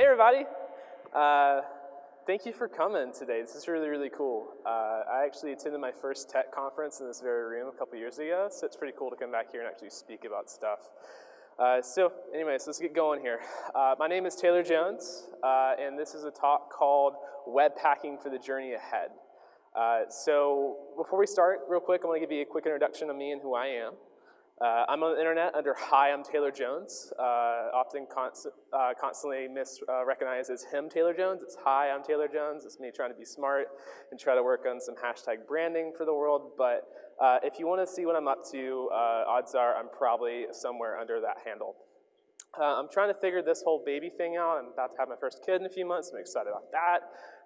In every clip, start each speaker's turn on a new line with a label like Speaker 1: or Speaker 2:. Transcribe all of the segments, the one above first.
Speaker 1: Hey everybody. Uh, thank you for coming today. This is really, really cool. Uh, I actually attended my first tech conference in this very room a couple years ago, so it's pretty cool to come back here and actually speak about stuff. Uh, so anyways, let's get going here. Uh, my name is Taylor Jones, uh, and this is a talk called Webpacking for the Journey Ahead. Uh, so before we start, real quick, I want to give you a quick introduction of me and who I am. Uh, I'm on the internet under Hi, I'm Taylor Jones, uh, often const uh, constantly misrecognized uh, as him, Taylor Jones. It's Hi, I'm Taylor Jones. It's me trying to be smart and try to work on some hashtag branding for the world. But uh, if you want to see what I'm up to, uh, odds are I'm probably somewhere under that handle. I'm trying to figure this whole baby thing out. I'm about to have my first kid in a few months. I'm excited about that.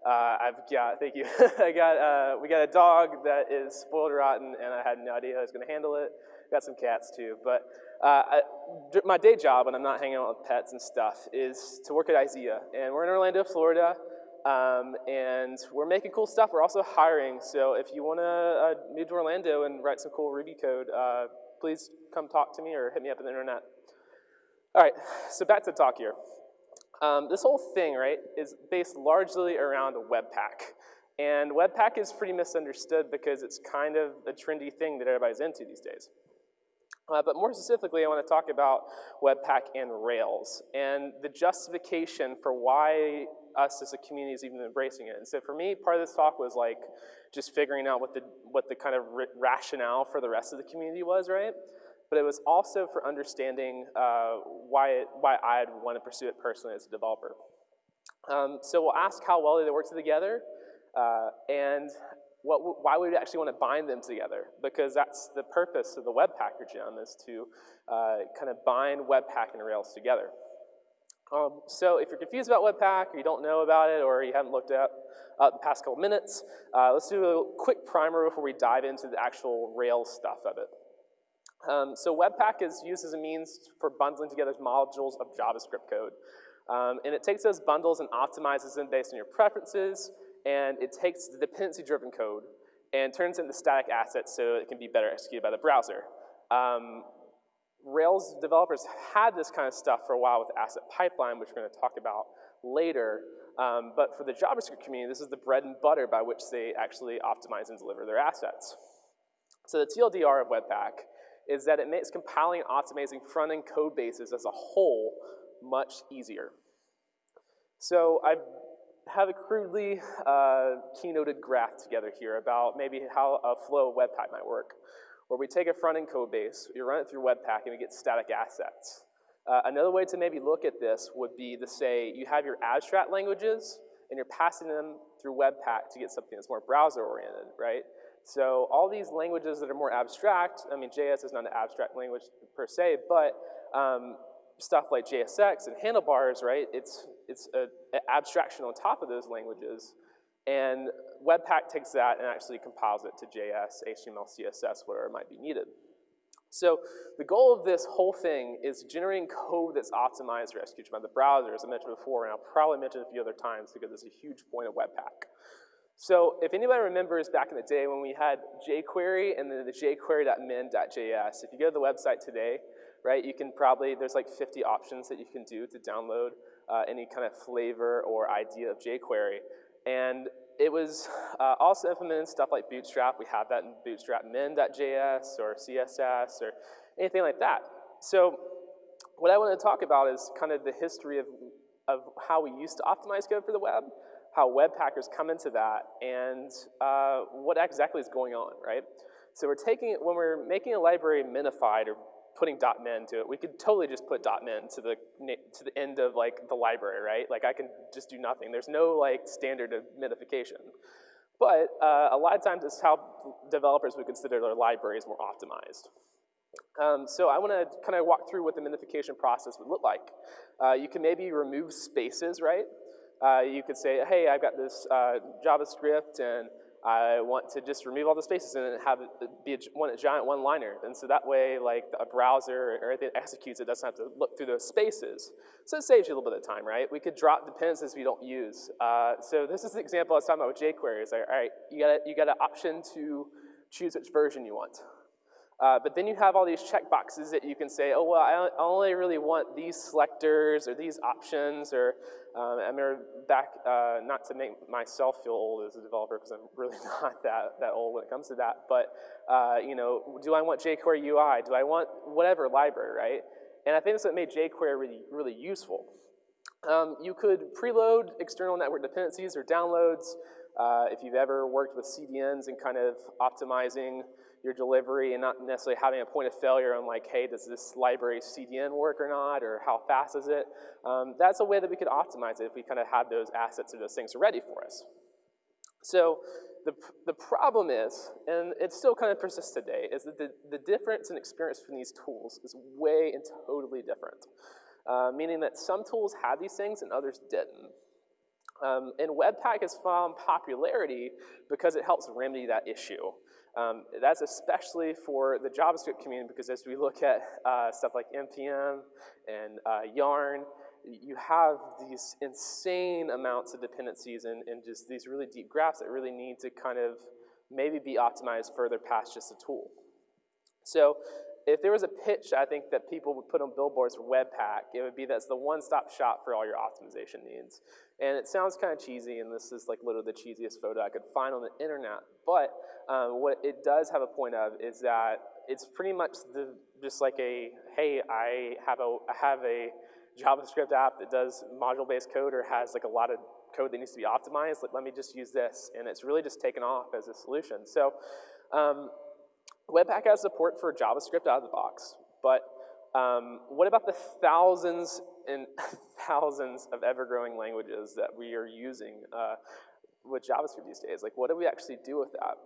Speaker 1: I've got, thank you, I got, we got a dog that is spoiled rotten and I had no idea how I was going to handle it got some cats too. But uh, I, my day job when I'm not hanging out with pets and stuff is to work at IZEA. And we're in Orlando, Florida. Um, and we're making cool stuff. We're also hiring. So if you want to uh, move to Orlando and write some cool Ruby code, uh, please come talk to me or hit me up on the internet. All right, so back to the talk here. Um, this whole thing, right, is based largely around Webpack. And Webpack is pretty misunderstood because it's kind of a trendy thing that everybody's into these days. Uh, but more specifically, I want to talk about Webpack and Rails and the justification for why us as a community is even embracing it. And so for me, part of this talk was like just figuring out what the, what the kind of rationale for the rest of the community was, right? But it was also for understanding uh, why, it, why I'd want to pursue it personally as a developer. Um, so we'll ask how well they work together, uh, and what, why would we actually want to bind them together? Because that's the purpose of the Webpacker gem is to uh, kind of bind Webpack and Rails together. Um, so if you're confused about Webpack or you don't know about it or you haven't looked at uh, the past couple minutes, uh, let's do a quick primer before we dive into the actual Rails stuff of it. Um, so Webpack is used as a means for bundling together modules of JavaScript code. Um, and it takes those bundles and optimizes them based on your preferences, and it takes the dependency-driven code and turns it into static assets so it can be better executed by the browser. Um, Rails developers had this kind of stuff for a while with Asset Pipeline, which we're going to talk about later. Um, but for the JavaScript community, this is the bread and butter by which they actually optimize and deliver their assets. So the TLDR of Webpack is that it makes compiling and optimizing front-end code bases as a whole much easier. So I've have a crudely uh, keynoted graph together here about maybe how a flow of Webpack might work, where we take a front-end code base, we run it through Webpack, and we get static assets. Uh, another way to maybe look at this would be to say you have your abstract languages, and you're passing them through Webpack to get something that's more browser-oriented, right? So all these languages that are more abstract, I mean, JS is not an abstract language per se, but um, stuff like JSX and handlebars, right, it's, it's an abstraction on top of those languages. And Webpack takes that and actually compiles it to JS, HTML, CSS, whatever might be needed. So the goal of this whole thing is generating code that's optimized for execution by the browser, as I mentioned before, and I'll probably mention a few other times because it's a huge point of Webpack. So if anybody remembers back in the day when we had jQuery and then the jQuery.min.js, if you go to the website today, right? You can probably, there's like 50 options that you can do to download uh, any kind of flavor or idea of jQuery. And it was uh, also implemented stuff like Bootstrap. We have that in Bootstrap min.js or CSS or anything like that. So what I want to talk about is kind of the history of, of how we used to optimize code for the web, how Webpackers come into that, and uh, what exactly is going on, right? So we're taking when we're making a library minified or putting .min to it. We could totally just put .min to the, to the end of like the library, right? Like I can just do nothing. There's no like standard of minification. But uh, a lot of times it's how developers would consider their libraries more optimized. Um, so I want to kind of walk through what the minification process would look like. Uh, you can maybe remove spaces, right? Uh, you could say, hey, I've got this uh, JavaScript and I want to just remove all the spaces and have it be a, one, a giant one-liner. And so that way, like a browser or anything that executes, it doesn't have to look through those spaces. So it saves you a little bit of time, right? We could drop dependencies we don't use. Uh, so this is the example I was talking about with jQuery. It's like, all right, you got, you got an option to choose which version you want. Uh, but then you have all these checkboxes that you can say, oh, well, I only really want these selectors or these options, or um, I remember back, uh, not to make myself feel old as a developer, because I'm really not that, that old when it comes to that, but, uh, you know, do I want jQuery UI? Do I want whatever library, right? And I think that's what made jQuery really, really useful. Um, you could preload external network dependencies or downloads. Uh, if you've ever worked with CDNs and kind of optimizing your delivery and not necessarily having a point of failure on like, hey, does this library CDN work or not, or how fast is it? Um, that's a way that we could optimize it if we kind of had those assets or those things ready for us. So the, the problem is, and it still kind of persists today, is that the, the difference in experience between these tools is way and totally different. Uh, meaning that some tools had these things and others didn't. Um, and Webpack has found popularity because it helps remedy that issue. Um, that's especially for the JavaScript community because as we look at uh, stuff like NPM and uh, Yarn, you have these insane amounts of dependencies and, and just these really deep graphs that really need to kind of maybe be optimized further past just a tool. So if there was a pitch I think that people would put on billboards for Webpack, it would be that's the one-stop shop for all your optimization needs. And it sounds kind of cheesy, and this is like literally the cheesiest photo I could find on the internet, but um, what it does have a point of is that it's pretty much the, just like a, hey, I have a, I have a JavaScript app that does module-based code or has like a lot of code that needs to be optimized, like let me just use this. And it's really just taken off as a solution. So um, Webpack has support for JavaScript out of the box, but um, what about the thousands and thousands of ever-growing languages that we are using uh, with JavaScript these days? Like, what do we actually do with that?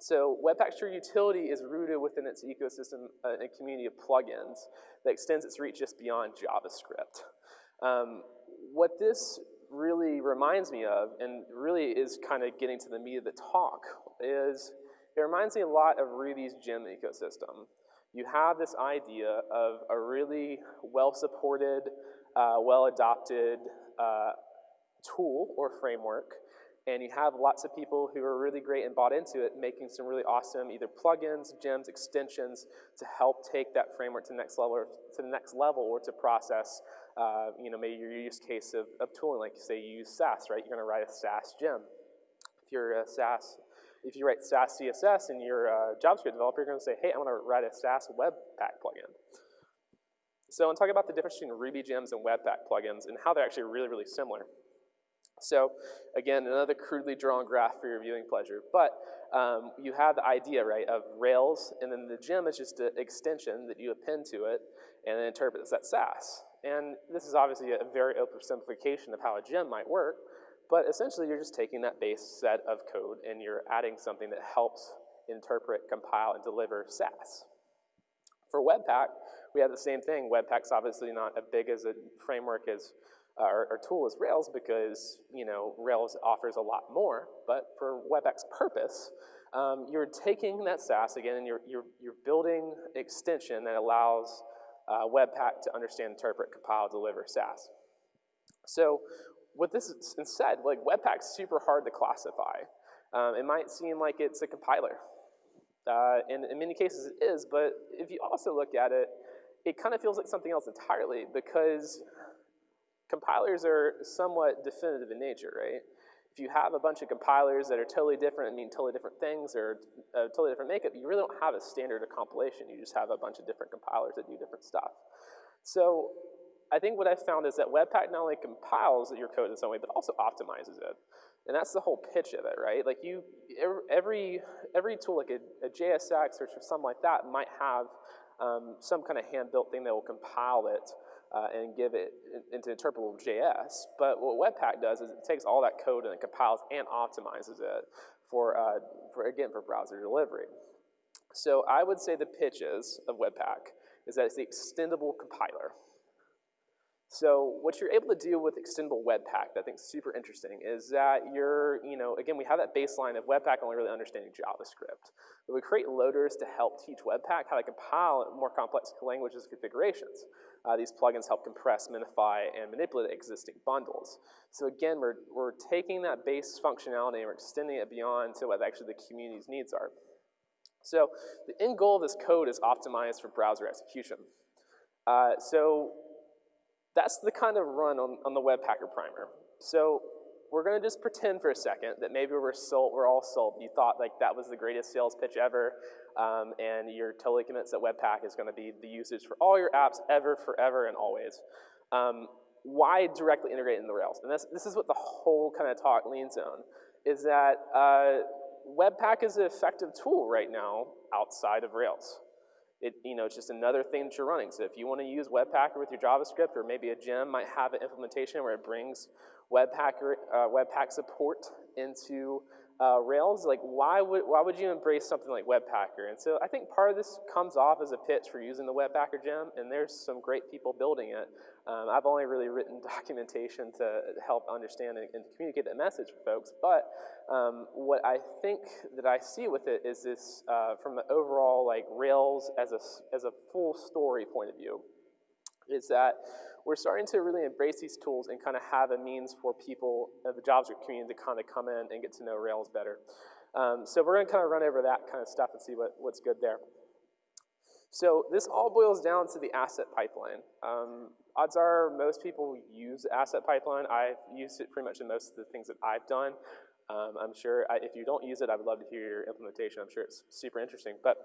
Speaker 1: So Webpack's true utility is rooted within its ecosystem, uh, a community of plugins that extends its reach just beyond JavaScript. Um, what this really reminds me of, and really is kind of getting to the meat of the talk, is it reminds me a lot of Ruby's gem ecosystem. You have this idea of a really well-supported, uh, well-adopted uh, tool or framework, and you have lots of people who are really great and bought into it, making some really awesome either plugins, gems, extensions to help take that framework to the next level, to the next level, or to process, uh, you know, maybe your use case of, of tooling, like say you use Sass, right? You're going to write a Sass gem. If you're a Sass if you write Sass CSS and you're a JavaScript developer, you're to say, hey, I want to write a Sass Webpack plugin. So I'm talking about the difference between Ruby gems and Webpack plugins and how they're actually really, really similar. So again, another crudely drawn graph for your viewing pleasure. But um, you have the idea, right, of Rails, and then the gem is just an extension that you append to it and then interprets that Sass. And this is obviously a very oversimplification of how a gem might work, but essentially, you're just taking that base set of code and you're adding something that helps interpret, compile, and deliver Sass. For Webpack, we have the same thing. Webpack's obviously not as big as a framework as uh, or, or, tool as Rails because you know Rails offers a lot more. But for Webpack's purpose, um, you're taking that Sass again and you're, you're, you're building extension that allows uh, Webpack to understand, interpret, compile, deliver Sass. So what this is instead, like Webpack's super hard to classify. Um, it might seem like it's a compiler. Uh, and in many cases it is, but if you also look at it, it kind of feels like something else entirely because compilers are somewhat definitive in nature, right? If you have a bunch of compilers that are totally different and mean totally different things or a totally different makeup, you really don't have a standard of compilation. You just have a bunch of different compilers that do different stuff. So I think what I've found is that Webpack not only compiles your code in some way, but also optimizes it. And that's the whole pitch of it, right? Like you, every, every tool like a, a JSX or something like that might have um, some kind of hand-built thing that will compile it uh, and give it into interpretable JS. But what Webpack does is it takes all that code and it compiles and optimizes it for, uh, for again, for browser delivery. So I would say the pitches of Webpack is that it's the extendable compiler. So what you're able to do with extendable Webpack that I think is super interesting is that you're, you know, again, we have that baseline of Webpack only really understanding JavaScript. But we create loaders to help teach Webpack how to compile more complex languages and configurations. Uh, these plugins help compress, minify, and manipulate existing bundles. So again, we're, we're taking that base functionality and we're extending it beyond to what actually the community's needs are. So the end goal of this code is optimized for browser execution. Uh, so that's the kind of run on, on the Webpacker primer. So we're gonna just pretend for a second that maybe we're sold, we're all sold. You thought like that was the greatest sales pitch ever, um, and you're totally convinced that Webpack is gonna be the usage for all your apps ever, forever, and always. Um, why directly integrate in the Rails? And this, this is what the whole kind of talk leans on, is that uh, Webpack is an effective tool right now outside of Rails. It, you know, it's just another thing that you're running. So if you want to use Webpacker with your JavaScript, or maybe a gem might have an implementation where it brings Webpacker, uh, Webpack support into uh, Rails, like why would, why would you embrace something like Webpacker? And so I think part of this comes off as a pitch for using the Webpacker gem, and there's some great people building it. Um, I've only really written documentation to help understand and, and communicate that message for folks, but um, what I think that I see with it is this, uh, from the overall like Rails as a, as a full story point of view, is that we're starting to really embrace these tools and kind of have a means for people, uh, the JavaScript community, to kind of come in and get to know Rails better. Um, so we're going to kind of run over that kind of stuff and see what, what's good there. So this all boils down to the asset pipeline. Um, odds are most people use asset pipeline. I've used it pretty much in most of the things that I've done. Um, I'm sure I, if you don't use it, I would love to hear your implementation. I'm sure it's super interesting. But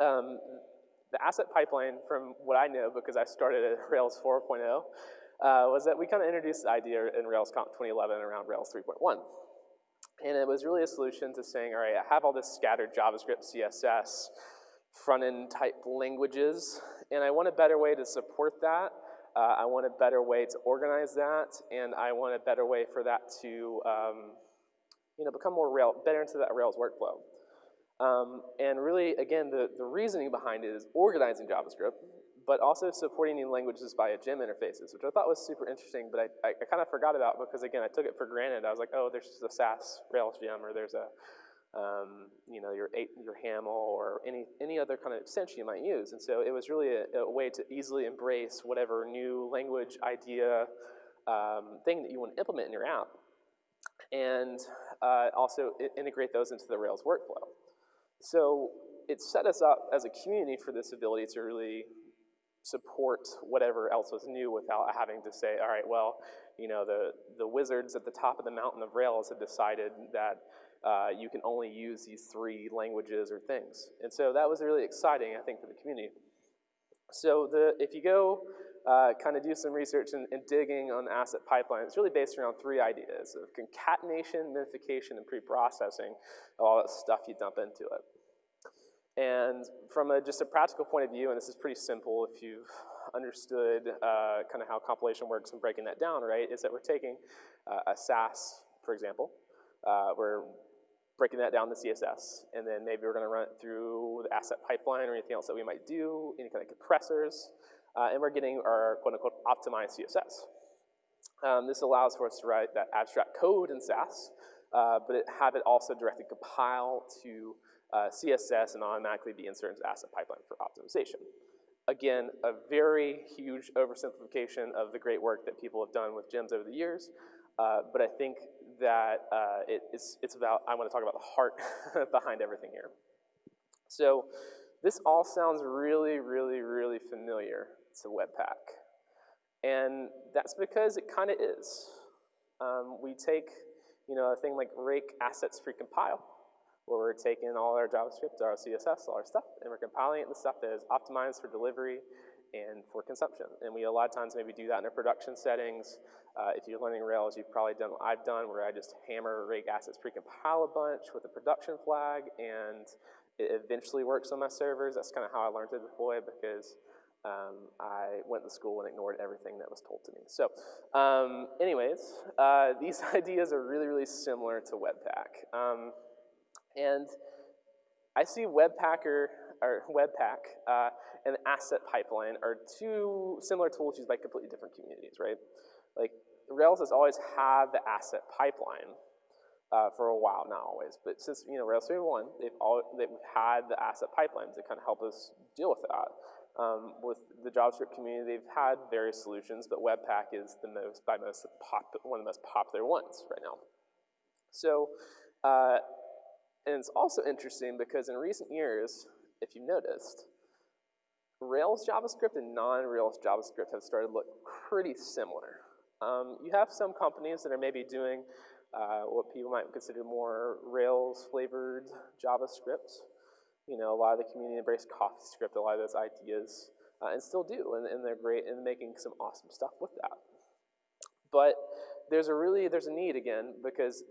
Speaker 1: um, the asset pipeline, from what I know, because I started at Rails 4.0, uh, was that we kind of introduced the idea in RailsConf 2011 around Rails 3.1. And it was really a solution to saying, all right, I have all this scattered JavaScript, CSS, front-end type languages, and I want a better way to support that. Uh, I want a better way to organize that, and I want a better way for that to um, you know, become more rail, better into that Rails workflow. Um, and really, again, the, the reasoning behind it is organizing JavaScript, but also supporting new languages via gem interfaces, which I thought was super interesting, but I, I, I kind of forgot about because, again, I took it for granted. I was like, oh, there's just a Sass Rails gem, or there's a, um, you know, your, your HAML, or any, any other kind of extension you might use. And so it was really a, a way to easily embrace whatever new language idea um, thing that you want to implement in your app, and uh, also integrate those into the Rails workflow. So it set us up as a community for this ability to really support whatever else was new without having to say, all right, well, you know, the, the wizards at the top of the mountain of Rails have decided that uh, you can only use these three languages or things. And so that was really exciting, I think, for the community. So the, if you go uh, kind of do some research and, and, digging on the asset pipeline, it's really based around three ideas of concatenation, minification, and pre-processing of all that stuff you dump into it. And from a, just a practical point of view, and this is pretty simple if you've understood uh, kind of how compilation works and breaking that down, right, is that we're taking uh, a Sass, for example, uh, we're breaking that down to CSS, and then maybe we're gonna run it through the asset pipeline or anything else that we might do, any kind of compressors, uh, and we're getting our quote-unquote optimized CSS. Um, this allows for us to write that abstract code in Sass, uh, but it, have it also directly compile to uh, CSS and automatically be inserted into asset pipeline for optimization. Again, a very huge oversimplification of the great work that people have done with gems over the years, uh, but I think that uh, it, it's, it's about, I want to talk about the heart behind everything here. So this all sounds really, really, really familiar to Webpack. And that's because it kind of is. Um, we take, you know, a thing like rake assets precompile, where we're taking all our JavaScript, our CSS, all our stuff, and we're compiling it into stuff that is optimized for delivery and for consumption. And we a lot of times maybe do that in our production settings. Uh, if you're learning Rails, you've probably done what I've done, where I just hammer rake assets precompile a bunch with a production flag, and it eventually works on my servers. That's kind of how I learned to deploy because um, I went to school and ignored everything that was told to me. So um, anyways, uh, these ideas are really, really similar to Webpack. Um, and I see Webpacker, or Webpack, uh, and Asset Pipeline are two similar tools used by completely different communities, right? Like, Rails has always had the asset pipeline uh, for a while, not always, but since, you know, Rails 3.1, they've, all, they've had the asset pipelines to kind of help us deal with that. Um, with the JavaScript community, they've had various solutions, but Webpack is the most, by most, pop, one of the most popular ones right now. So, uh, And it's also interesting because in recent years, if you've noticed, Rails JavaScript and non-Rails JavaScript have started to look pretty similar. Um, you have some companies that are maybe doing uh, what people might consider more Rails-flavored JavaScript. You know, a lot of the community embraced CoffeeScript, a lot of those ideas, uh, and still do, and, and they're great in making some awesome stuff with that. But there's a really, there's a need again, because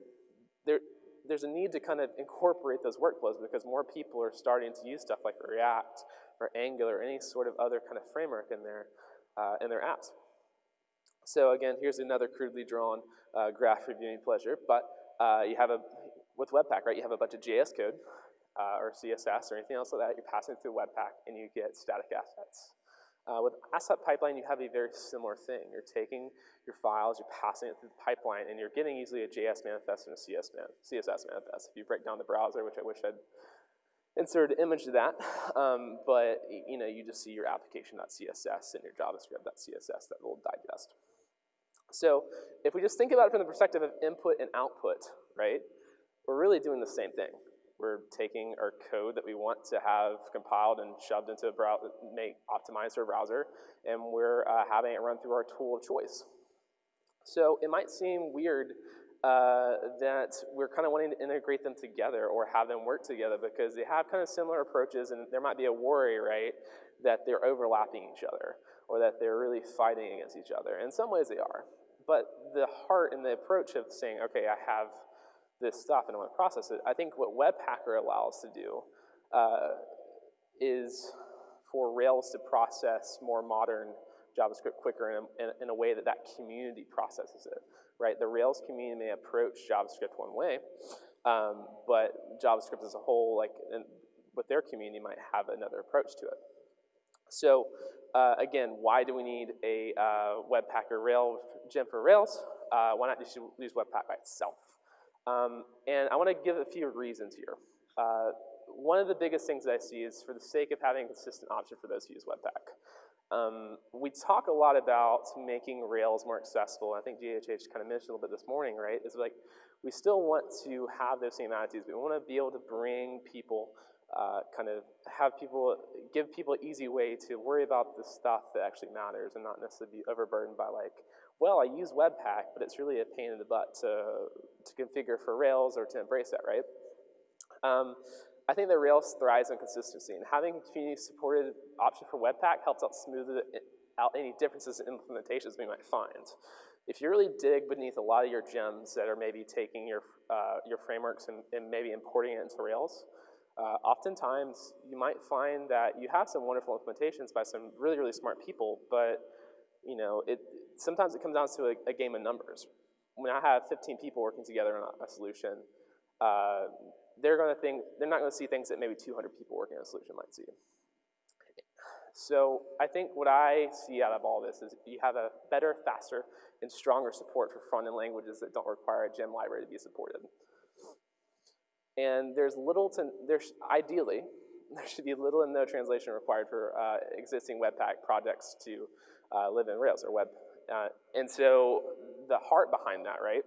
Speaker 1: there, there's a need to kind of incorporate those workflows because more people are starting to use stuff like React or Angular or any sort of other kind of framework in their, uh, in their apps. So again, here's another crudely drawn uh, graph reviewing pleasure, but uh, you have a, with Webpack, right, you have a bunch of JS code uh, or CSS or anything else like that, you're passing through Webpack and you get static assets. Uh, with Asset Pipeline, you have a very similar thing. You're taking your files, you're passing it through the pipeline, and you're getting easily a JS manifest and a CS man, CSS manifest. If you break down the browser, which I wish I'd inserted an image of that, um, but you know, you just see your application.css and your javascript.css, that little digest. So if we just think about it from the perspective of input and output, right, we're really doing the same thing. We're taking our code that we want to have compiled and shoved into a browser, make optimized for a browser, and we're uh, having it run through our tool of choice. So it might seem weird uh, that we're kind of wanting to integrate them together or have them work together because they have kind of similar approaches and there might be a worry, right, that they're overlapping each other or that they're really fighting against each other. In some ways they are. But the heart and the approach of saying, okay, I have this stuff and I want to process it. I think what Webpacker allows to do uh, is for Rails to process more modern JavaScript quicker in a, in, a, way that that community processes it, right? The Rails community may approach JavaScript one way, um, but JavaScript as a whole, like with their community, might have another approach to it. So uh, again, why do we need a uh, Webpacker Rail gem for Rails? Uh, why not just use Webpack by itself? Um, and I want to give a few reasons here. Uh, one of the biggest things that I see is for the sake of having a consistent option for those who use Webpack. Um, we talk a lot about making Rails more accessible. I think GHH kind of mentioned a little bit this morning, right? Is like we still want to have those same attitudes. We want to be able to bring people, uh, kind of have people, give people an easy way to worry about the stuff that actually matters and not necessarily be overburdened by like well, I use Webpack, but it's really a pain in the butt to, to configure for Rails or to embrace that, right? Um, I think that Rails thrives on consistency, and having a community-supported option for Webpack helps out smooth out any differences in implementations we might find. If you really dig beneath a lot of your gems that are maybe taking your, uh, your frameworks and, and, maybe importing it into Rails, uh, oftentimes you might find that you have some wonderful implementations by some really, really smart people, but you know, it, sometimes it comes down to a, a, game of numbers. When I have 15 people working together on a, solution, uh, they're going to think, they're not going to see things that maybe 200 people working on a solution might see. So I think what I see out of all this is you have a better, faster, and stronger support for front-end languages that don't require a gem library to be supported. And there's little to, there's ideally, there should be little and no translation required for uh, existing Webpack projects to uh, live in Rails or web. Uh, and so the heart behind that, right,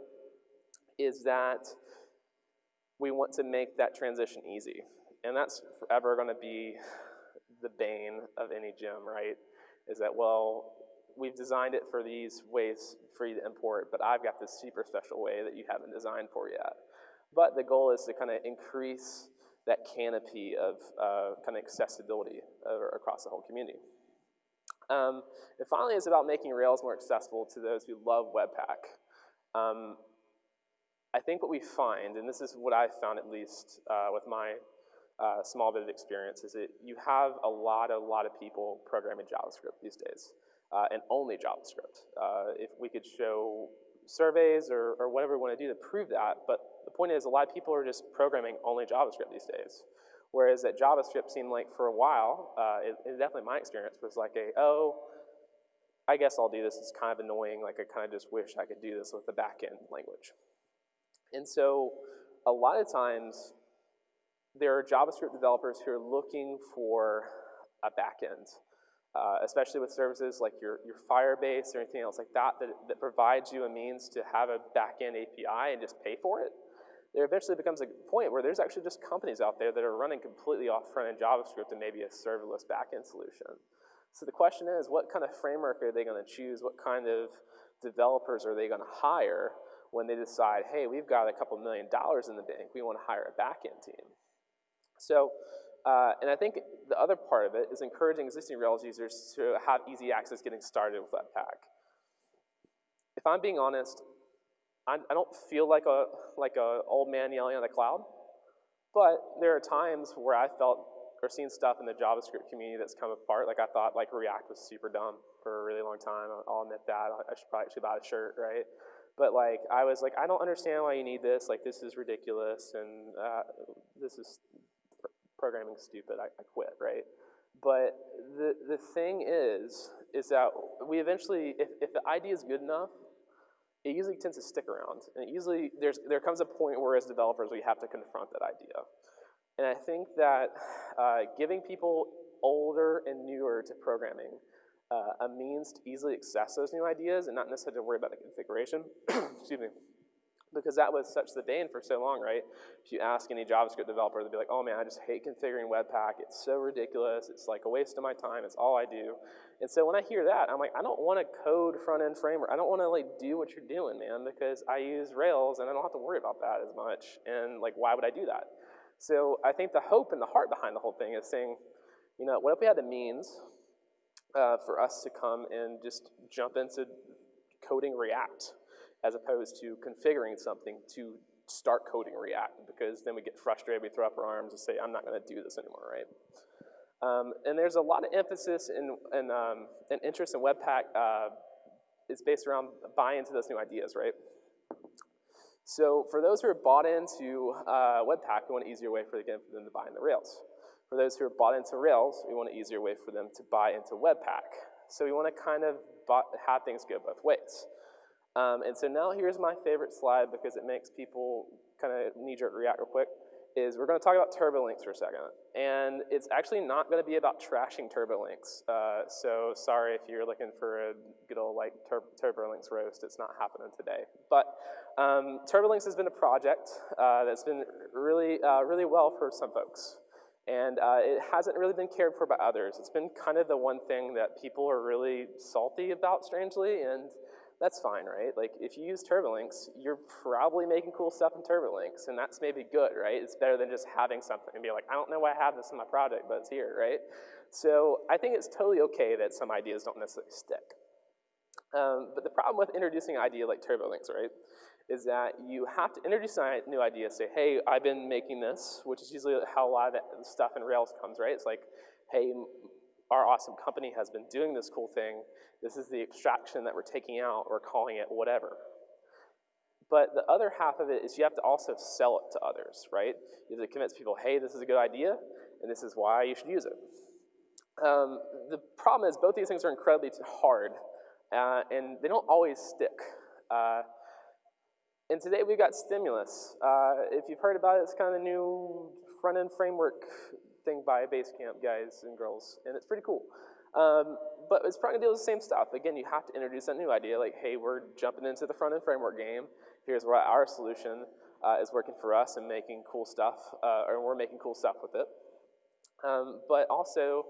Speaker 1: is that we want to make that transition easy. And that's forever going to be the bane of any gem, right? Is that, well, we've designed it for these ways for you to import, but I've got this super special way that you haven't designed for yet. But the goal is to kind of increase that canopy of uh, kind of accessibility uh, across the whole community. Um, and finally, it's about making Rails more accessible to those who love Webpack. Um, I think what we find, and this is what I've found at least uh, with my uh, small bit of experience, is that you have a lot, a lot of people programming JavaScript these days, uh, and only JavaScript. Uh, if we could show surveys or, or whatever we want to do to prove that, but the point is a lot of people are just programming only JavaScript these days. Whereas that JavaScript seemed like for a while, uh, it, it definitely my experience was like a, oh, I guess I'll do this. It's kind of annoying. Like I kind of just wish I could do this with the backend language. And so a lot of times there are JavaScript developers who are looking for a backend, uh, especially with services like your, your Firebase or anything else like that, that, that provides you a means to have a backend API and just pay for it. There eventually becomes a point where there's actually just companies out there that are running completely off front-end JavaScript and maybe a serverless backend solution. So the question is, what kind of framework are they going to choose? What kind of developers are they going to hire when they decide, hey, we've got a couple million dollars in the bank, we want to hire a backend team? So, uh, and I think the other part of it is encouraging existing Rails users to have easy access getting started with Webpack. If I'm being honest, I, I don't feel like a like a old man yelling on the cloud, but there are times where I felt or seen stuff in the JavaScript community that's come apart. Like I thought like React was super dumb for a really long time. I'll admit that. I should probably actually buy a shirt, right? But like I was like, I don't understand why you need this. Like this is ridiculous, and uh, this is programming stupid. I, I quit, right? But the the thing is, is that we eventually, if, if the idea is good enough, it usually tends to stick around. And it usually there's, there comes a point where as developers we have to confront that idea. And I think that uh, giving people older and newer to programming uh, a means to easily access those new ideas and not necessarily worry about the configuration, excuse me, because that was such the bane for so long, right? If you ask any JavaScript developer, they'll be like, oh man, I just hate configuring Webpack. It's so ridiculous. It's like a waste of my time. It's all I do. And so when I hear that, I'm like, I don't want to code front-end framework. I don't want to like do what you're doing, man, because I use Rails and I don't have to worry about that as much. And like, why would I do that? So I think the hope and the heart behind the whole thing is saying, you know, what if we had the means uh, for us to come and just jump into coding React as opposed to configuring something to start coding React because then we get frustrated, we throw up our arms and say, I'm not gonna do this anymore, right? Um, and there's a lot of emphasis and, and, um, and interest in Webpack uh, is based around buying into those new ideas, right? So for those who are bought into uh, Webpack, we want an easier way for, again, for them to buy into Rails. For those who are bought into Rails, we want an easier way for them to buy into Webpack. So we want to kind of have things go both ways. Um, and so now here's my favorite slide because it makes people kind of knee-jerk react real quick, is we're going to talk about TurboLinks for a second. And it's actually not going to be about trashing TurboLinks. Uh, so sorry if you're looking for a good old like tur TurboLinks roast, it's not happening today. But um, TurboLinks has been a project uh, that's been really, uh, really well for some folks. And uh, it hasn't really been cared for by others. It's been kind of the one thing that people are really salty about, strangely, and that's fine, right? Like if you use TurboLinks, you're probably making cool stuff in TurboLinks, and that's maybe good, right? It's better than just having something and be like, I don't know why I have this in my project, but it's here, right? So I think it's totally okay that some ideas don't necessarily stick. Um, but the problem with introducing an idea like TurboLinks, right, is that you have to introduce a new idea, say, hey, I've been making this, which is usually how a lot of stuff in Rails comes, right? It's like, hey, our awesome company has been doing this cool thing. This is the abstraction that we're taking out. We're calling it whatever. But the other half of it is you have to also sell it to others, right? You have to convince people, hey, this is a good idea, and this is why you should use it. Um, the problem is both these things are incredibly hard, uh, and they don't always stick. Uh, and today we've got Stimulus. Uh, if you've heard about it, it's kind of the new front-end framework thing by Basecamp guys and girls, and it's pretty cool. Um, but it's probably gonna deal with the same stuff. Again, you have to introduce a new idea, like, hey, we're jumping into the front-end framework game. Here's where our solution uh, is working for us and making cool stuff, uh, or we're making cool stuff with it. Um, but also,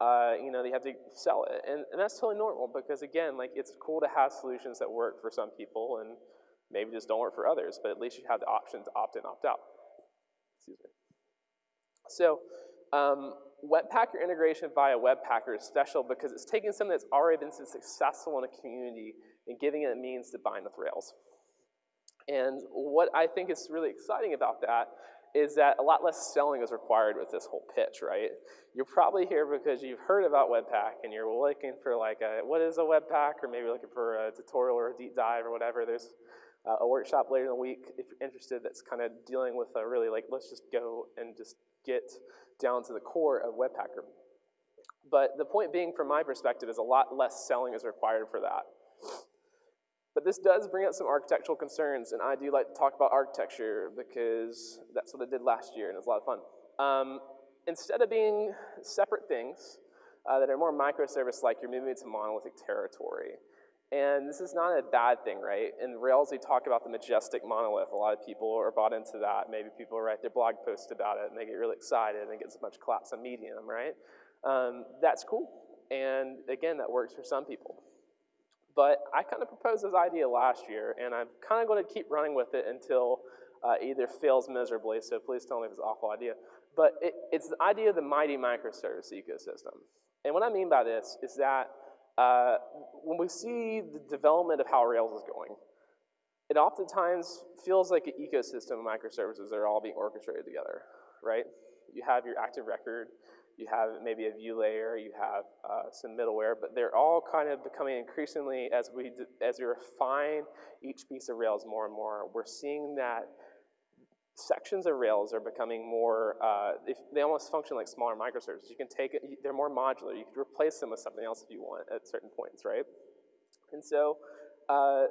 Speaker 1: uh, you know, they have to sell it. And, and, that's totally normal because again, like it's cool to have solutions that work for some people and maybe just don't work for others, but at least you have the option to opt in, opt out. Excuse me. So um, Webpacker integration via Webpacker is special because it's taking something that's already been successful in a community and giving it a means to bind with Rails. And what I think is really exciting about that is that a lot less selling is required with this whole pitch, right? You're probably here because you've heard about Webpack and you're looking for like a, what is a Webpack, or maybe looking for a tutorial or a deep dive or whatever. There's uh, a workshop later in the week if you're interested that's kind of dealing with a really like, let's just go and just get down to the core of Webpacker. But the point being, from my perspective, is a lot less selling is required for that. But this does bring up some architectural concerns, and I do like to talk about architecture because that's what I did last year, and it was a lot of fun. Um, instead of being separate things uh, that are more microservice-like, you're moving into monolithic territory. And this is not a bad thing, right? In Rails, we talk about the majestic monolith. A lot of people are bought into that. Maybe people write their blog posts about it and they get really excited and it gets a bunch of claps on Medium, right? Um, that's cool. And again, that works for some people. But I kind of proposed this idea last year, and I'm kind of going to keep running with it until uh, either fails miserably, so please tell me if it's an awful idea. But it, it's the idea of the mighty microservice ecosystem. And what I mean by this is that uh, when we see the development of how Rails is going, it oftentimes feels like an ecosystem of microservices that are all being orchestrated together, right? You have your active record, you have maybe a view layer, you have uh, some middleware, but they're all kind of becoming increasingly, as we, as we refine each piece of Rails more and more, we're seeing that sections of Rails are becoming more, uh, if, they almost function like smaller microservices. You can take it, they're more modular. You can replace them with something else if you want at certain points, right? And so uh,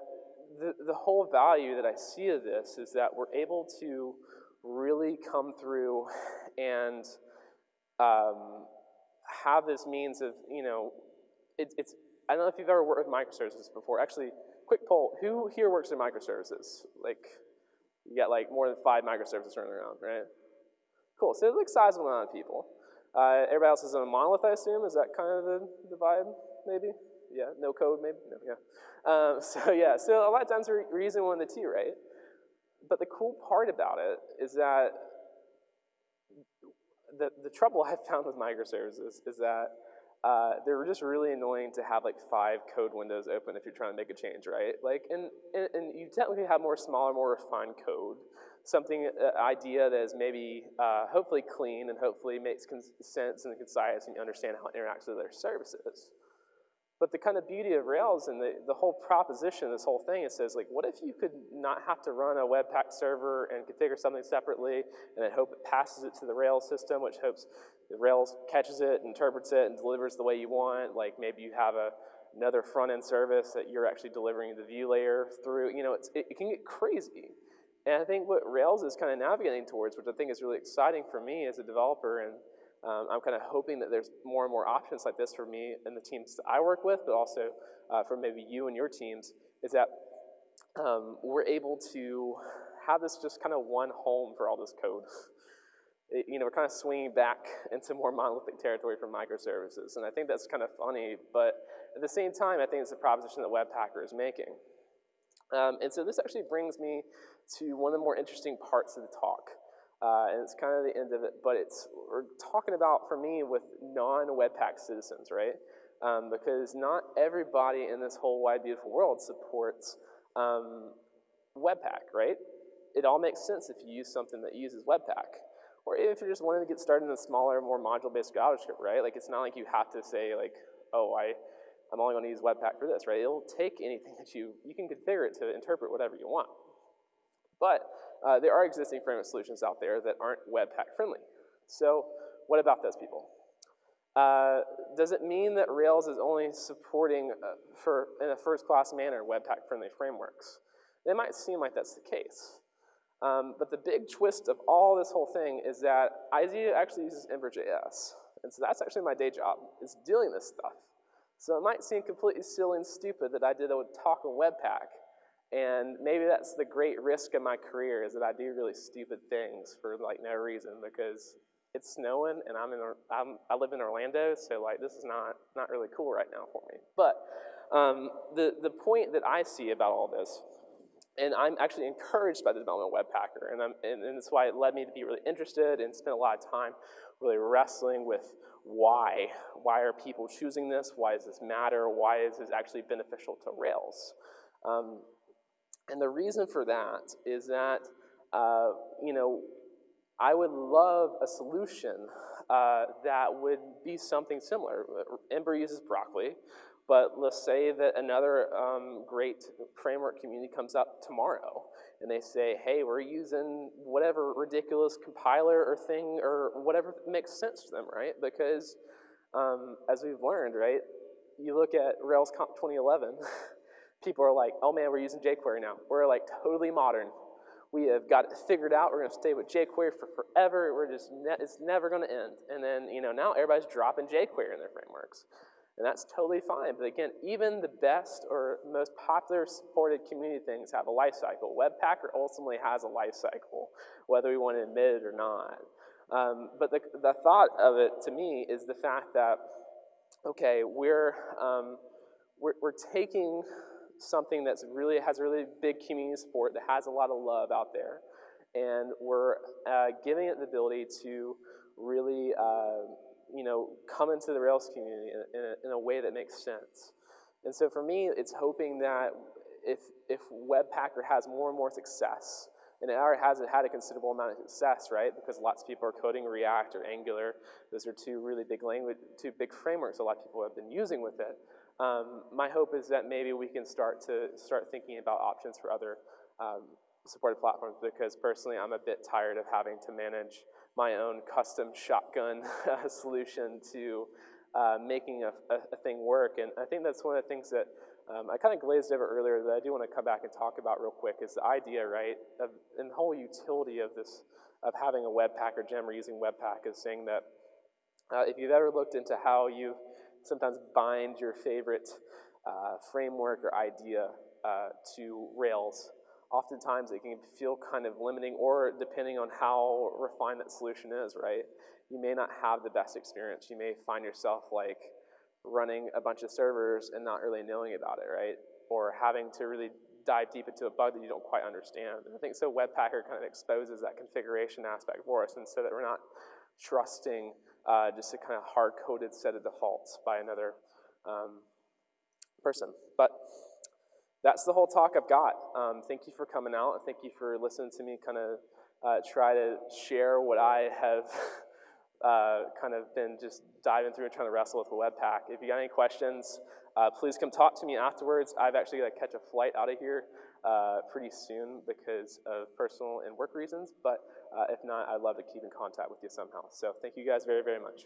Speaker 1: the, the whole value that I see of this is that we're able to really come through and um, have this means of, you know, it, it's, I don't know if you've ever worked with microservices before. Actually, quick poll, who here works in microservices? Like, you got like more than five microservices running around, right? Cool, so it's like sizable amount of people. Uh, everybody else is in a monolith, I assume. Is that kind of the, the vibe, maybe? Yeah, no code, maybe? No, yeah. Um, so yeah, so a lot of times we're, using one of the two, right? But the cool part about it is that the, the trouble I've found with microservices is that uh, they're just really annoying to have like five code windows open if you're trying to make a change, right? Like, and, and, and you technically have more smaller, more refined code. Something, uh, idea that is maybe uh, hopefully clean and hopefully makes sense and concise and you understand how it interacts with other services. But the kind of beauty of Rails and the, the whole proposition, this whole thing, it says like, what if you could not have to run a Webpack server and configure something separately and then hope it passes it to the Rails system, which hopes the Rails catches it, interprets it, and delivers the way you want. Like maybe you have a, another front-end service that you're actually delivering the view layer through. You know, it, it can get crazy. And I think what Rails is kind of navigating towards, which I think is really exciting for me as a developer and um, I'm kind of hoping that there's more and more options like this for me and the teams that I work with, but also uh, for maybe you and your teams, is that um, we're able to have this just kind of one home for all this code. It, you know, we're kind of swinging back into more monolithic territory for microservices, and I think that's kind of funny, but at the same time, I think it's a proposition that Webpacker is making. Um, and so this actually brings me to one of the more interesting parts of the talk. Uh, and it's kind of the end of it, but it's, we're talking about, for me, with non-Webpack citizens, right? Um, because not everybody in this whole wide, beautiful world supports um, Webpack, right? It all makes sense if you use something that uses Webpack. Or if you're just wanting to get started in a smaller, more module-based JavaScript, right? Like, it's not like you have to say, like, oh, I, I'm only going to use Webpack for this, right? It'll take anything that you, you can configure it to interpret whatever you want. But uh, there are existing framework solutions out there that aren't Webpack friendly. So what about those people? Uh, does it mean that Rails is only supporting uh, for, in a first-class manner Webpack friendly frameworks? It might seem like that's the case. Um, but the big twist of all this whole thing is that IZEA actually uses Ember.js. And so that's actually my day job, is dealing this stuff. So it might seem completely silly and stupid that I did a talk on Webpack, and maybe that's the great risk of my career is that I do really stupid things for like no reason because it's snowing and I'm in, I'm, I live in Orlando, so like this is not, not really cool right now for me. But um, the, the point that I see about all this, and I'm actually encouraged by the development of Webpacker, and, I'm, and, and that's why it led me to be really interested and spend a lot of time really wrestling with why. Why are people choosing this? Why does this matter? Why is this actually beneficial to Rails? Um, and the reason for that is that, uh, you know, I would love a solution uh, that would be something similar. Ember uses Broccoli, but let's say that another um, great framework community comes up tomorrow and they say, hey, we're using whatever ridiculous compiler or thing or whatever makes sense to them, right? Because um, as we've learned, right, you look at RailsConf 2011, people are like, oh man, we're using jQuery now. We're like totally modern. We have got it figured out. We're to stay with jQuery for forever. We're just, ne it's never going to end. And then, you know, now everybody's dropping jQuery in their frameworks. And that's totally fine. But again, even the best or most popular supported community things have a life cycle. Webpacker ultimately has a life cycle, whether we want to admit it or not. Um, but the, the thought of it to me is the fact that, okay, we're, um, we're, we're taking something that's really has really big community support that has a lot of love out there, and we're uh, giving it the ability to really uh, you know come into the Rails community in, a, in a way that makes sense. And so for me, it's hoping that if if Webpacker has more and more success, and it already has it had a considerable amount of success, right? Because lots of people are coding React or Angular. Those are two really big language, two big frameworks a lot of people have been using with it. Um, my hope is that maybe we can start to start thinking about options for other um, supported platforms because personally I'm a bit tired of having to manage my own custom shotgun solution to uh, making a, a, a, thing work. And I think that's one of the things that um, I kind of glazed over earlier that I do want to come back and talk about real quick is the idea, right, of, and the whole utility of this, of having a Webpacker gem or using Webpack is saying that uh, if you've ever looked into how you sometimes bind your favorite uh, framework or idea uh, to Rails. Oftentimes it can feel kind of limiting or depending on how refined that solution is, right? You may not have the best experience. You may find yourself like running a bunch of servers and not really knowing about it, right? Or having to really dive deep into a bug that you don't quite understand. And I think so Webpacker kind of exposes that configuration aspect for us and so that we're not trusting uh, just a kind of hard-coded set of defaults by another um, person. But that's the whole talk I've got. Um, thank you for coming out. Thank you for listening to me kind of uh, try to share what I have uh, kind of been just diving through and trying to wrestle with the Webpack. If you got any questions, uh, please come talk to me afterwards. I've actually got to catch a flight out of here uh, pretty soon because of personal and work reasons, but uh, if not, I'd love to keep in contact with you somehow. So thank you guys very, very much.